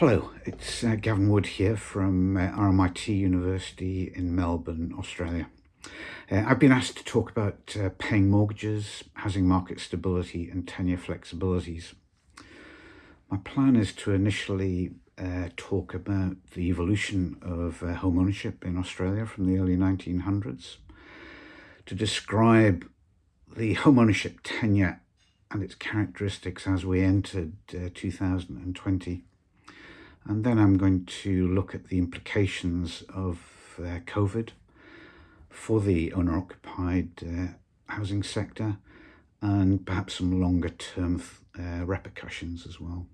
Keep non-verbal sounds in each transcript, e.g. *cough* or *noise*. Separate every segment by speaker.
Speaker 1: Hello, it's uh, Gavin Wood here from uh, RMIT University in Melbourne, Australia. Uh, I've been asked to talk about uh, paying mortgages, housing market stability and tenure flexibilities. My plan is to initially uh, talk about the evolution of uh, home ownership in Australia from the early 1900s, to describe the home ownership tenure and its characteristics as we entered 2020 and then I'm going to look at the implications of uh, COVID for the owner-occupied uh, housing sector and perhaps some longer term uh, repercussions as well.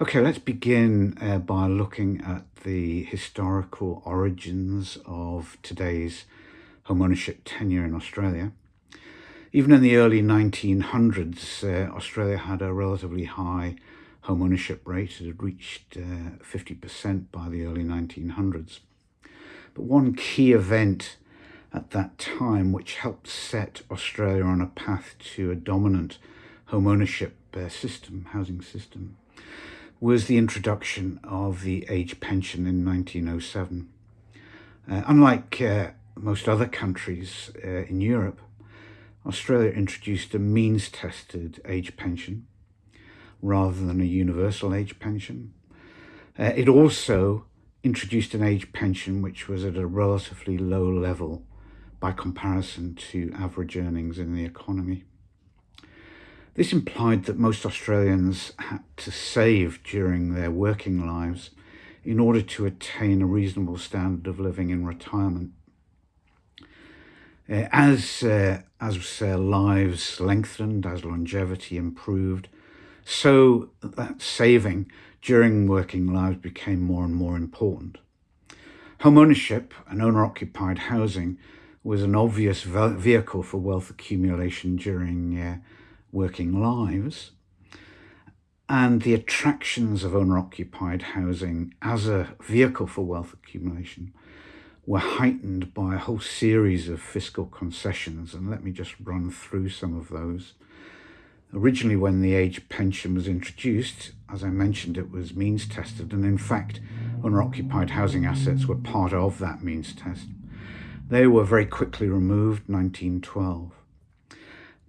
Speaker 1: Okay, let's begin uh, by looking at the historical origins of today's home ownership tenure in Australia. Even in the early 1900s, uh, Australia had a relatively high home ownership rate. Had reached 50% uh, by the early 1900s. But one key event at that time which helped set Australia on a path to a dominant home ownership uh, system, housing system, was the introduction of the age pension in 1907. Uh, unlike uh, most other countries uh, in Europe, Australia introduced a means-tested age pension rather than a universal age pension. Uh, it also introduced an age pension which was at a relatively low level by comparison to average earnings in the economy. This implied that most Australians had to save during their working lives in order to attain a reasonable standard of living in retirement. Uh, as uh, as uh, lives lengthened, as longevity improved, so that saving during working lives became more and more important. Home ownership and owner-occupied housing was an obvious vehicle for wealth accumulation during uh, working lives. And the attractions of owner-occupied housing as a vehicle for wealth accumulation were heightened by a whole series of fiscal concessions. And let me just run through some of those. Originally, when the age pension was introduced, as I mentioned, it was means tested, and in fact, owner-occupied housing assets were part of that means test. They were very quickly removed, 1912.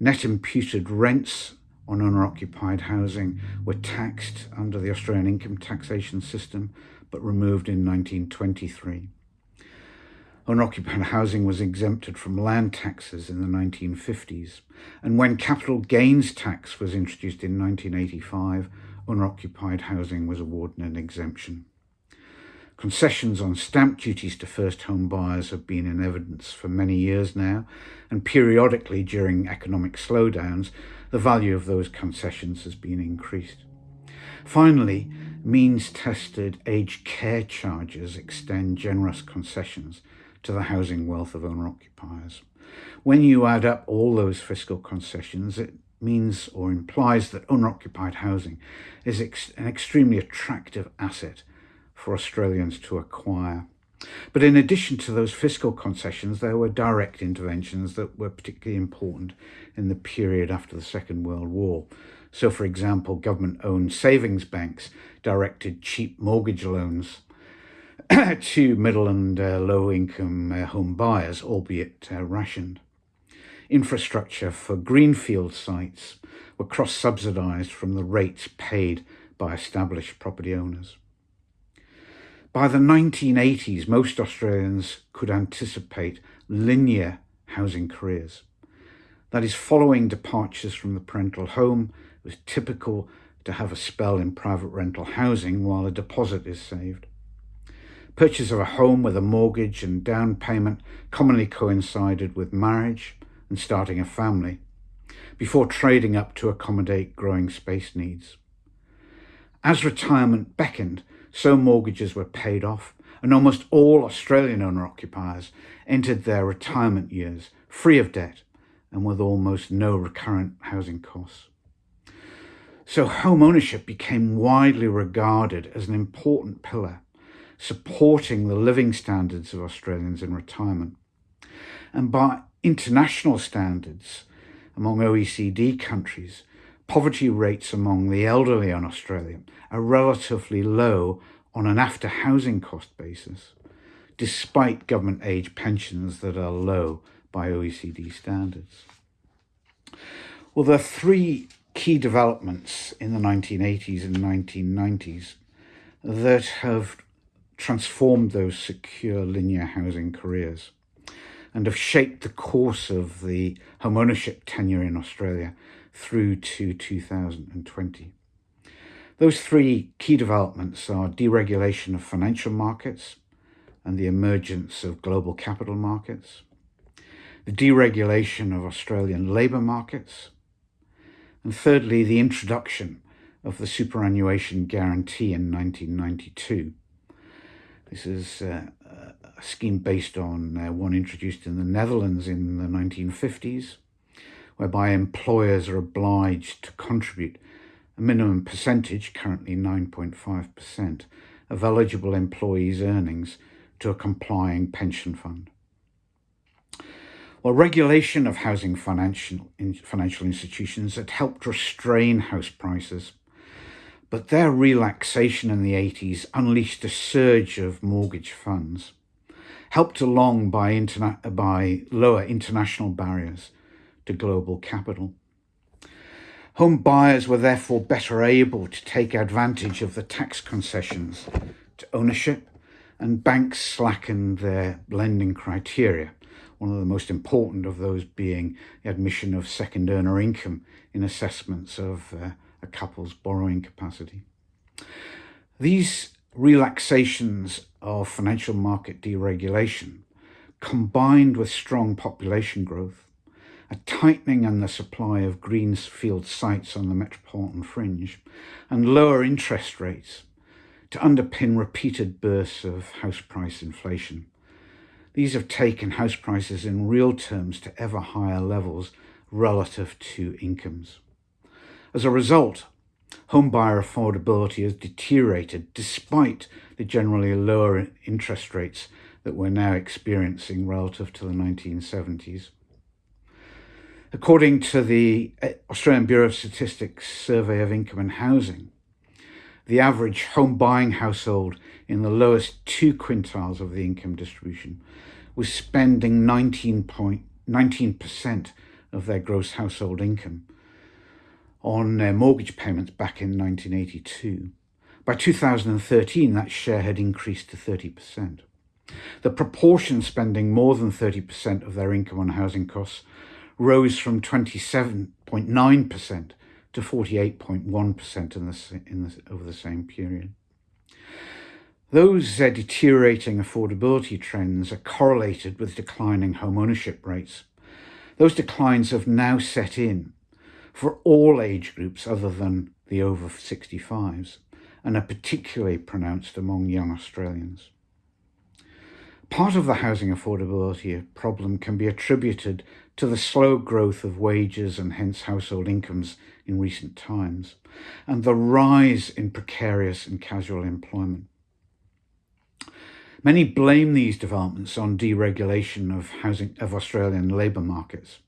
Speaker 1: Net imputed rents on owner-occupied housing were taxed under the Australian income taxation system, but removed in 1923. Owner-occupied housing was exempted from land taxes in the 1950s, and when capital gains tax was introduced in 1985, owner-occupied housing was awarded an exemption. Concessions on stamp duties to first home buyers have been in evidence for many years now, and periodically during economic slowdowns, the value of those concessions has been increased. Finally, means-tested aged care charges extend generous concessions to the housing wealth of owner-occupiers. When you add up all those fiscal concessions, it means or implies that owner-occupied housing is ex an extremely attractive asset for Australians to acquire. But in addition to those fiscal concessions, there were direct interventions that were particularly important in the period after the Second World War. So, for example, government-owned savings banks directed cheap mortgage loans *coughs* to middle and uh, low income uh, home buyers, albeit uh, rationed. Infrastructure for greenfield sites were cross-subsidised from the rates paid by established property owners. By the 1980s, most Australians could anticipate linear housing careers. That is, following departures from the parental home, it was typical to have a spell in private rental housing while a deposit is saved. Purchase of a home with a mortgage and down payment commonly coincided with marriage and starting a family, before trading up to accommodate growing space needs. As retirement beckoned, so mortgages were paid off and almost all Australian owner-occupiers entered their retirement years free of debt and with almost no recurrent housing costs. So home ownership became widely regarded as an important pillar supporting the living standards of Australians in retirement. And by international standards, among OECD countries, poverty rates among the elderly in Australia are relatively low on an after housing cost basis, despite government age pensions that are low by OECD standards. Well, there are three key developments in the 1980s and 1990s that have transformed those secure linear housing careers and have shaped the course of the home ownership tenure in Australia through to 2020. Those three key developments are deregulation of financial markets and the emergence of global capital markets, the deregulation of Australian labour markets, and thirdly, the introduction of the superannuation guarantee in 1992. This is uh, a scheme based on uh, one introduced in the Netherlands in the 1950s, whereby employers are obliged to contribute a minimum percentage, currently 9.5%, of eligible employees' earnings to a complying pension fund. Well, regulation of housing financial, in, financial institutions had helped restrain house prices, but their relaxation in the 80s unleashed a surge of mortgage funds, helped along by, interna- by lower international barriers to global capital. Home buyers were therefore better able to take advantage of the tax concessions to ownership, and banks slackened their lending criteria, one of the most important of those being the admission of second earner income in assessments of uh, a couple's borrowing capacity. These relaxations of financial market deregulation, combined with strong population growth, a tightening in the supply of greenfield sites on the metropolitan fringe, and lower interest rates to underpin repeated bursts of house price inflation. These have taken house prices in real terms to ever higher levels relative to incomes. As a result, home buyer affordability has deteriorated despite the generally lower interest rates that we're now experiencing relative to the 1970s. According to the uh, Australian Bureau of Statistics Survey of Income and Housing, the average home buying household in the lowest two quintiles of the income distribution was spending 19.19% of their gross household income on their mortgage payments back in 1982. By 2013, that share had increased to 30%. The proportion spending more than 30% of their income on housing costs rose from 27.9% to 48.1% in the, in the, over the same period. Those uh, deteriorating affordability trends are correlated with declining home ownership rates. Those declines have now set in for all age groups other than the over 65s and are particularly pronounced among young Australians. Part of the housing affordability problem can be attributed to the slow growth of wages and hence household incomes in recent times, and the rise in precarious and casual employment. Many blame these developments on deregulation of housing of Australian labour markets.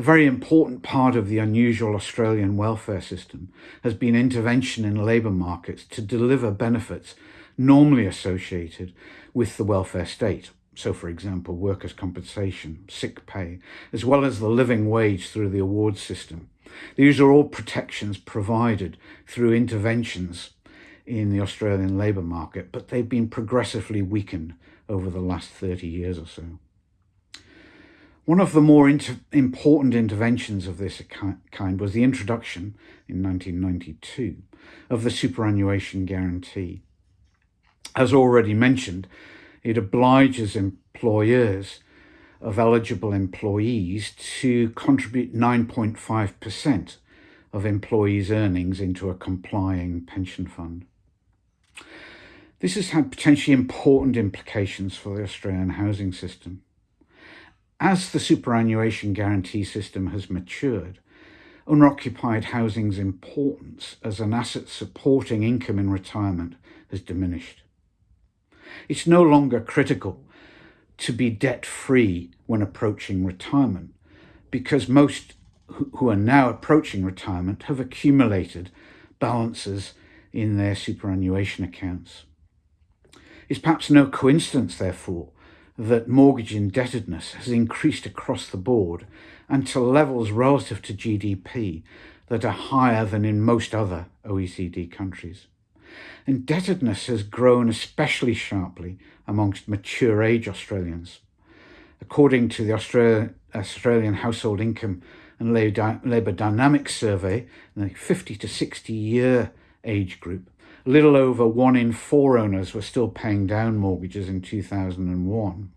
Speaker 1: A very important part of the unusual Australian welfare system has been intervention in labour markets to deliver benefits normally associated with the welfare state. So, for example, workers' compensation, sick pay, as well as the living wage through the awards system. These are all protections provided through interventions in the Australian labour market, but they've been progressively weakened over the last 30 years or so. One of the more inter important interventions of this kind was the introduction in 1992 of the superannuation guarantee. As already mentioned, it obliges employers of eligible employees to contribute 9.5% of employees' earnings into a complying pension fund. This has had potentially important implications for the Australian housing system. As the superannuation guarantee system has matured, owner-occupied housing's importance as an asset supporting income in retirement has diminished. It's no longer critical to be debt free when approaching retirement because most who are now approaching retirement have accumulated balances in their superannuation accounts. It's perhaps no coincidence, therefore, that mortgage indebtedness has increased across the board and to levels relative to GDP that are higher than in most other OECD countries. Indebtedness has grown especially sharply amongst mature age Australians. According to the Australia, Australian Household Income and Labour Dynamics Survey, the 50 to 60 year age group, little over one in four owners were still paying down mortgages in 2001.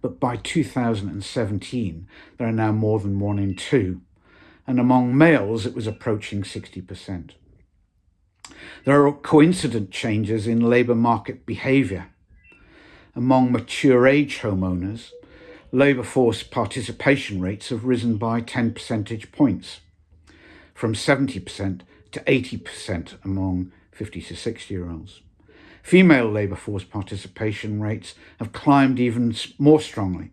Speaker 1: But by 2017, there are now more than one in two. And among males, it was approaching 60%. There are coincident changes in labour market behaviour. Among mature age homeowners, labour force participation rates have risen by 10 percentage points, from 70% to 80% among 50 to 60 year olds. Female labour force participation rates have climbed even more strongly,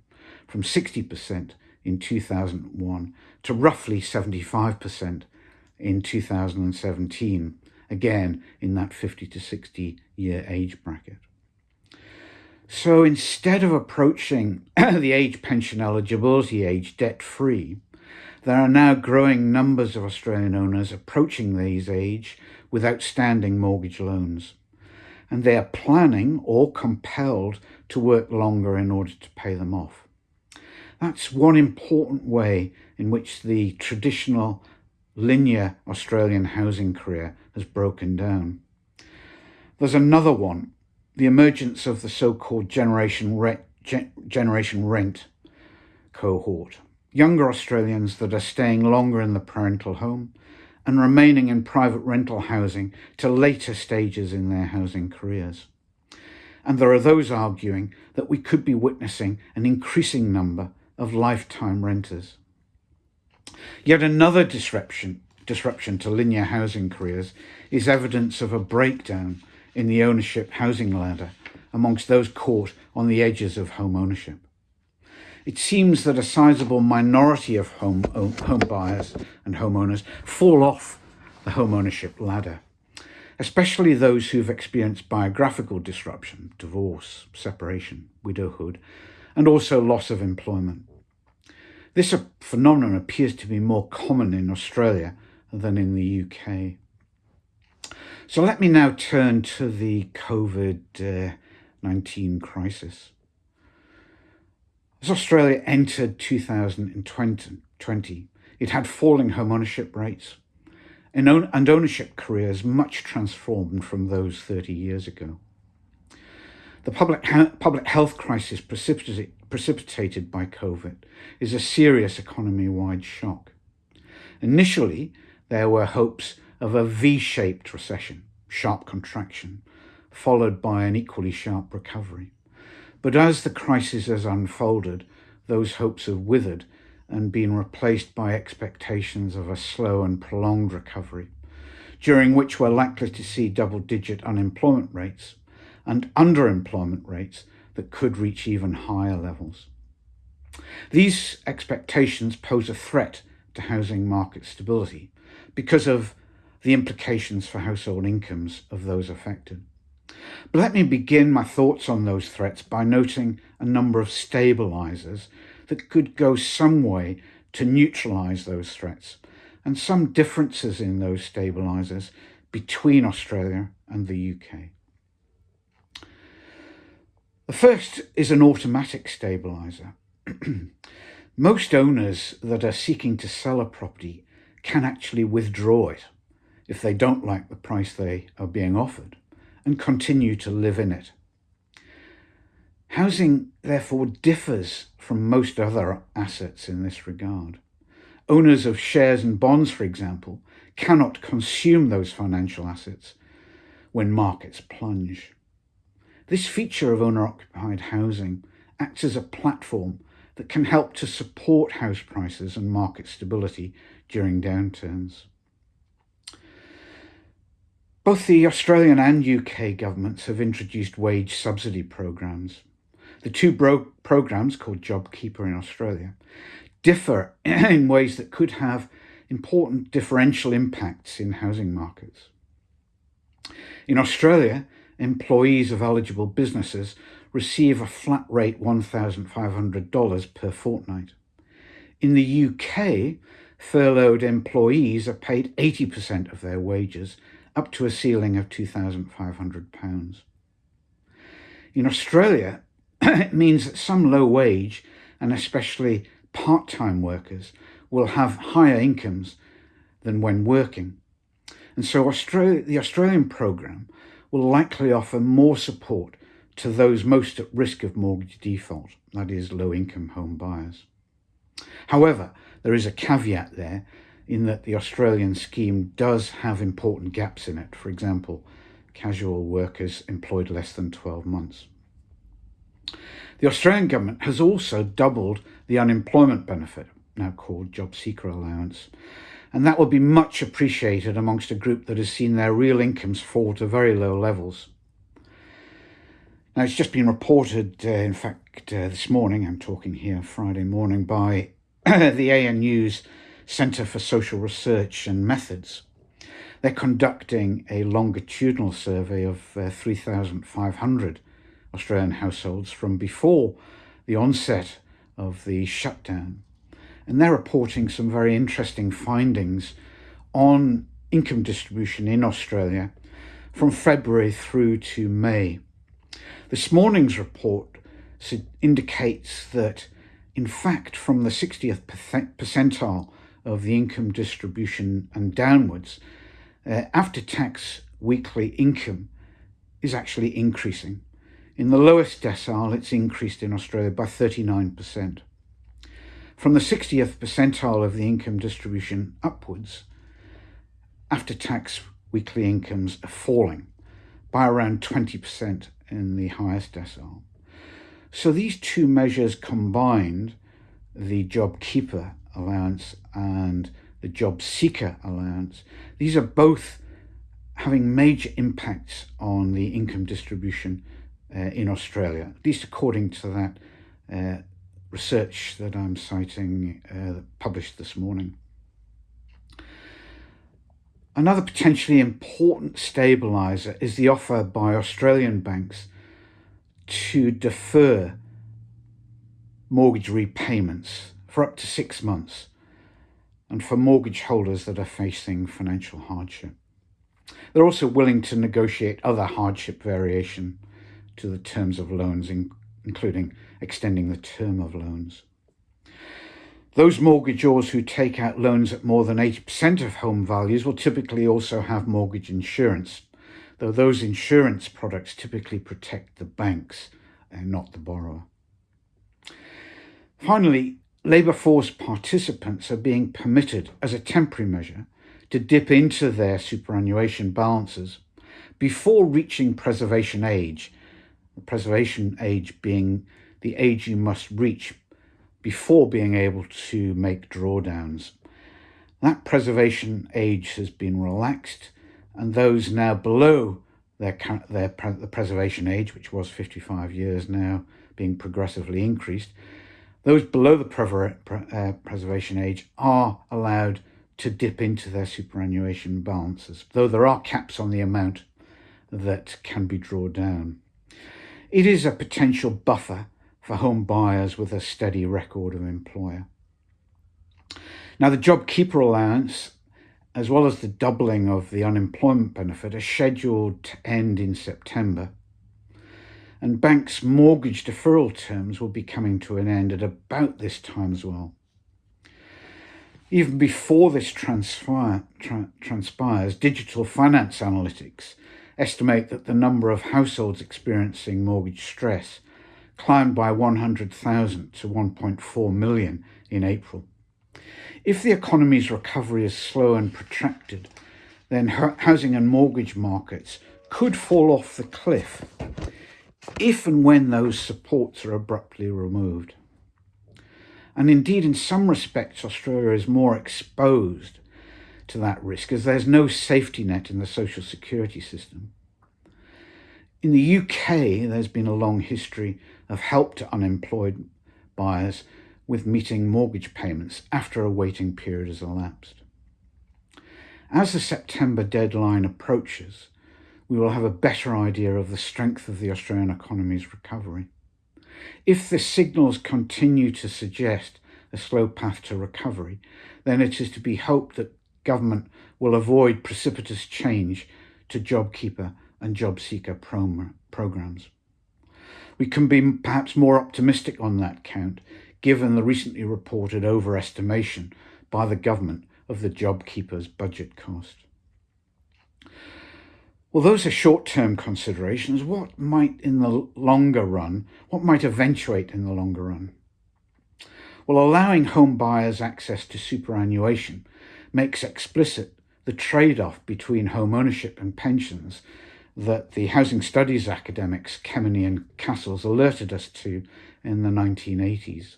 Speaker 1: from 60% in 2001 to roughly 75% in 2017, again in that 50 to 60 year age bracket. So instead of approaching *clears throat* the age pension eligibility age debt free, there are now growing numbers of Australian owners approaching these age with outstanding mortgage loans. And they are planning or compelled to work longer in order to pay them off. That's one important way in which the traditional linear Australian housing career has broken down. There's another one, the emergence of the so-called generation, re generation rent cohort younger Australians that are staying longer in the parental home and remaining in private rental housing to later stages in their housing careers. And there are those arguing that we could be witnessing an increasing number of lifetime renters. Yet another disruption, disruption to linear housing careers is evidence of a breakdown in the ownership housing ladder amongst those caught on the edges of home ownership it seems that a sizable minority of home, oh, home buyers and homeowners fall off the home ownership ladder, especially those who've experienced biographical disruption, divorce, separation, widowhood, and also loss of employment. This phenomenon appears to be more common in Australia than in the UK. So let me now turn to the COVID-19 uh, crisis. As Australia entered 2020, it had falling home ownership rates and ownership careers much transformed from those 30 years ago. The public, public health crisis precipitated by COVID is a serious economy-wide shock. Initially, there were hopes of a V-shaped recession, sharp contraction, followed by an equally sharp recovery. But as the crisis has unfolded, those hopes have withered and been replaced by expectations of a slow and prolonged recovery, during which we're likely to see double-digit unemployment rates and underemployment rates that could reach even higher levels. These expectations pose a threat to housing market stability because of the implications for household incomes of those affected. But let me begin my thoughts on those threats by noting a number of stabilisers that could go some way to neutralise those threats and some differences in those stabilisers between Australia and the UK. The first is an automatic stabiliser. *clears throat* Most owners that are seeking to sell a property can actually withdraw it if they don't like the price they are being offered and continue to live in it. Housing, therefore, differs from most other assets in this regard. Owners of shares and bonds, for example, cannot consume those financial assets when markets plunge. This feature of owner-occupied housing acts as a platform that can help to support house prices and market stability during downturns. Both the Australian and UK governments have introduced wage subsidy programs. The two programs, called JobKeeper in Australia, differ *clears throat* in ways that could have important differential impacts in housing markets. In Australia, employees of eligible businesses receive a flat rate $1,500 per fortnight. In the UK, furloughed employees are paid 80% of their wages, up to a ceiling of £2,500. In Australia, *clears throat* it means that some low wage and especially part-time workers will have higher incomes than when working. And so Australia, the Australian programme will likely offer more support to those most at risk of mortgage default, that is low-income home buyers. However, there is a caveat there in that the Australian scheme does have important gaps in it. For example, casual workers employed less than 12 months. The Australian government has also doubled the unemployment benefit, now called Job Seeker Allowance, and that will be much appreciated amongst a group that has seen their real incomes fall to very low levels. Now, it's just been reported, uh, in fact, uh, this morning, I'm talking here Friday morning, by *clears throat* the ANU's Centre for Social Research and Methods. They're conducting a longitudinal survey of uh, 3,500 Australian households from before the onset of the shutdown. And they're reporting some very interesting findings on income distribution in Australia from February through to May. This morning's report indicates that, in fact, from the 60th percentile of the income distribution and downwards, uh, after tax weekly income is actually increasing. In the lowest decile, it's increased in Australia by 39%. From the 60th percentile of the income distribution upwards, after tax weekly incomes are falling by around 20% in the highest decile. So these two measures combined, the job keeper allowance and the job seeker allowance, these are both having major impacts on the income distribution uh, in Australia, at least according to that uh, research that I'm citing uh, published this morning. Another potentially important stabiliser is the offer by Australian banks to defer mortgage repayments for up to six months and for mortgage holders that are facing financial hardship. They're also willing to negotiate other hardship variation to the terms of loans, in, including extending the term of loans. Those mortgagors who take out loans at more than 80% of home values will typically also have mortgage insurance, though those insurance products typically protect the banks and not the borrower. Finally, labour force participants are being permitted as a temporary measure to dip into their superannuation balances before reaching preservation age the preservation age being the age you must reach before being able to make drawdowns. That preservation age has been relaxed and those now below their, their the preservation age, which was 55 years now, being progressively increased, those below the uh, preservation age are allowed to dip into their superannuation balances, though there are caps on the amount that can be drawn down. It is a potential buffer for home buyers with a steady record of employer. Now, the JobKeeper allowance, as well as the doubling of the unemployment benefit, are scheduled to end in September. And banks' mortgage deferral terms will be coming to an end at about this time as well. Even before this transpire, tra transpires, digital finance analytics estimate that the number of households experiencing mortgage stress climbed by 100,000 to 1.4 million in April. If the economy's recovery is slow and protracted, then housing and mortgage markets could fall off the cliff if and when those supports are abruptly removed. And indeed, in some respects, Australia is more exposed to that risk as there's no safety net in the social security system. In the UK, there's been a long history of help to unemployed buyers with meeting mortgage payments after a waiting period has elapsed. As the September deadline approaches, we will have a better idea of the strength of the Australian economy's recovery. If the signals continue to suggest a slow path to recovery, then it is to be hoped that government will avoid precipitous change to JobKeeper and JobSeeker programs. We can be perhaps more optimistic on that count, given the recently reported overestimation by the government of the JobKeeper's budget cost. Well, those are short-term considerations. What might in the longer run, what might eventuate in the longer run? Well, allowing home buyers access to superannuation makes explicit the trade-off between home ownership and pensions that the housing studies academics Kemeny and Castles alerted us to in the 1980s.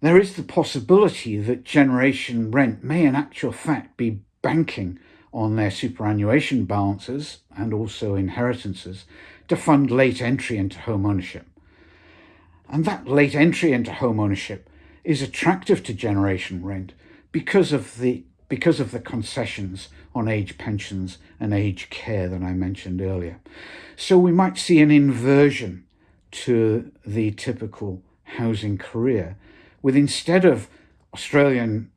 Speaker 1: There is the possibility that generation rent may in actual fact be banking on their superannuation balances and also inheritances to fund late entry into home ownership. And that late entry into home ownership is attractive to generation rent because of the because of the concessions on age pensions and age care that I mentioned earlier. So we might see an inversion to the typical housing career with instead of Australians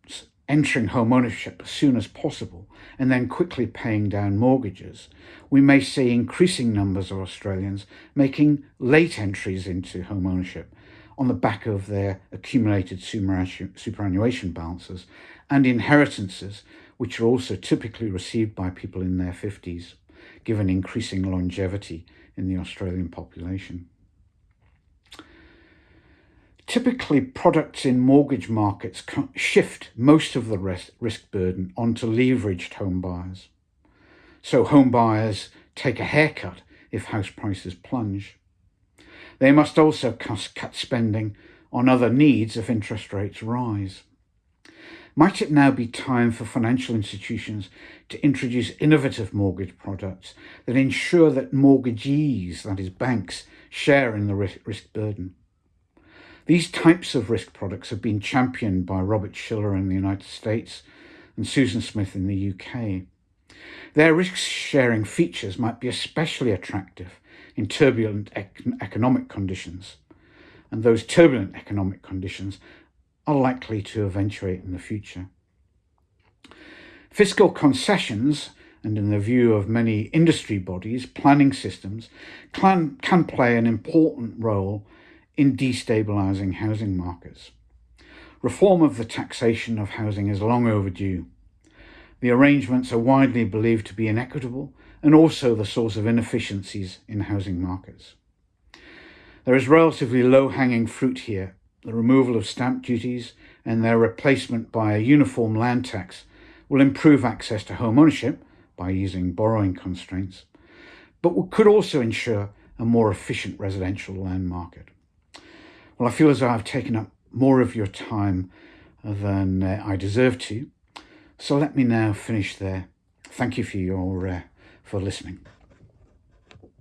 Speaker 1: entering home ownership as soon as possible and then quickly paying down mortgages, we may see increasing numbers of Australians making late entries into home ownership on the back of their accumulated superannuation balances and inheritances, which are also typically received by people in their 50s, given increasing longevity in the Australian population. Typically, products in mortgage markets shift most of the risk burden onto leveraged home buyers. So home buyers take a haircut if house prices plunge. They must also cut spending on other needs if interest rates rise. Might it now be time for financial institutions to introduce innovative mortgage products that ensure that mortgagees, that is banks, share in the risk burden? These types of risk products have been championed by Robert Shiller in the United States and Susan Smith in the UK. Their risk-sharing features might be especially attractive in turbulent ec economic conditions, and those turbulent economic conditions are likely to eventuate in the future. Fiscal concessions, and in the view of many industry bodies, planning systems, can, can play an important role in destabilising housing markets. Reform of the taxation of housing is long overdue. The arrangements are widely believed to be inequitable and also the source of inefficiencies in housing markets. There is relatively low-hanging fruit here, the removal of stamp duties and their replacement by a uniform land tax will improve access to home ownership by easing borrowing constraints, but could also ensure a more efficient residential land market. Well, I feel as though I've taken up more of your time than uh, I deserve to. So let me now finish there. Thank you for your uh, for listening.